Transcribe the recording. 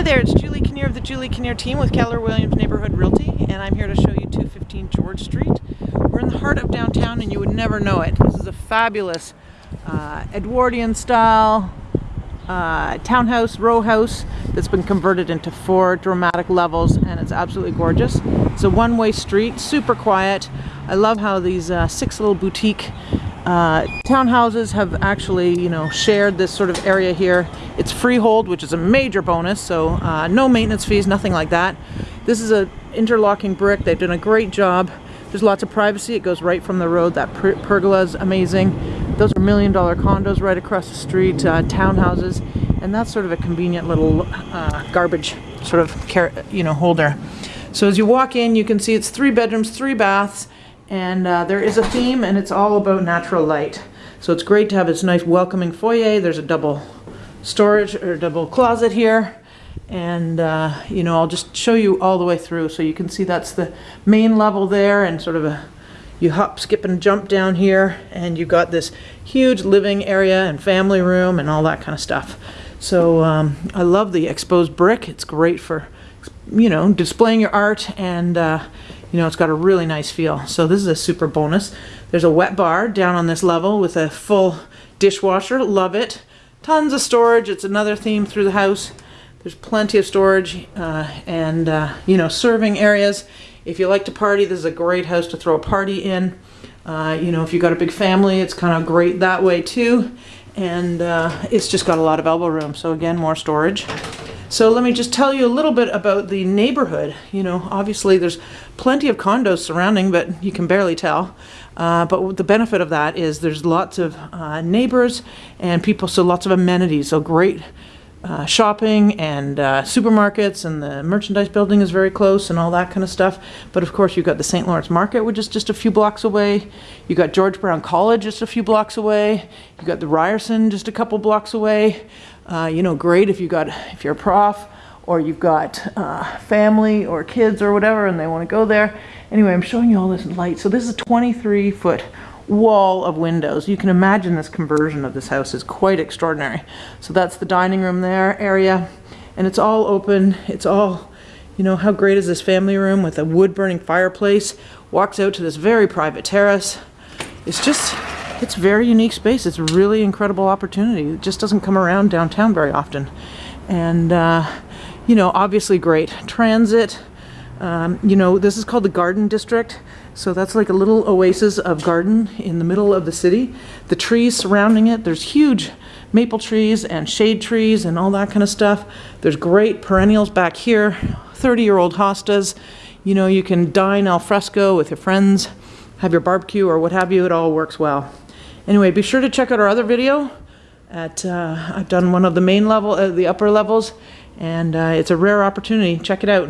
Hi there, it's Julie Kinnear of the Julie Kinnear team with Keller Williams Neighborhood Realty, and I'm here to show you 215 George Street. We're in the heart of downtown and you would never know it. This is a fabulous uh, Edwardian style uh, townhouse, row house that's been converted into four dramatic levels and it's absolutely gorgeous. It's a one-way street, super quiet. I love how these uh, six little boutique uh, townhouses have actually, you know, shared this sort of area here. It's freehold, which is a major bonus, so uh, no maintenance fees, nothing like that. This is an interlocking brick. They've done a great job. There's lots of privacy. It goes right from the road. That per pergola is amazing. Those are million dollar condos right across the street, uh, townhouses, and that's sort of a convenient little uh, garbage sort of, you know, holder. So as you walk in, you can see it's three bedrooms, three baths, and uh, there is a theme and it's all about natural light. So it's great to have this nice welcoming foyer. There's a double storage or double closet here. And, uh, you know, I'll just show you all the way through. So you can see that's the main level there and sort of a, you hop, skip and jump down here and you've got this huge living area and family room and all that kind of stuff. So um, I love the exposed brick. It's great for, you know, displaying your art and, uh, you know, it's got a really nice feel. So this is a super bonus. There's a wet bar down on this level with a full dishwasher. Love it. Tons of storage. It's another theme through the house. There's plenty of storage uh, and, uh, you know, serving areas. If you like to party, this is a great house to throw a party in. Uh, you know, if you've got a big family, it's kind of great that way too. And uh, it's just got a lot of elbow room. So again, more storage. So let me just tell you a little bit about the neighborhood. You know, obviously there's plenty of condos surrounding, but you can barely tell. Uh, but the benefit of that is there's lots of uh, neighbors and people, so lots of amenities. So great uh, shopping and uh, supermarkets and the merchandise building is very close and all that kind of stuff. But of course you've got the St. Lawrence Market, which is just a few blocks away. You've got George Brown College just a few blocks away. You've got the Ryerson just a couple blocks away. Uh, you know, great if you got if you're a prof or you've got uh, family or kids or whatever and they want to go there. Anyway, I'm showing you all this light. So this is a 23 foot wall of windows. You can imagine this conversion of this house is quite extraordinary. So that's the dining room there area and it's all open. It's all, you know, how great is this family room with a wood burning fireplace, walks out to this very private terrace. It's just, it's very unique space. It's a really incredible opportunity. It just doesn't come around downtown very often. And, uh, you know, obviously great. Transit, um, you know, this is called the Garden District. So that's like a little oasis of garden in the middle of the city. The trees surrounding it, there's huge maple trees and shade trees and all that kind of stuff. There's great perennials back here, 30 year old hostas. You know, you can dine al fresco with your friends, have your barbecue or what have you, it all works well. Anyway, be sure to check out our other video. At uh, I've done one of the main level, uh, the upper levels, and uh, it's a rare opportunity. Check it out.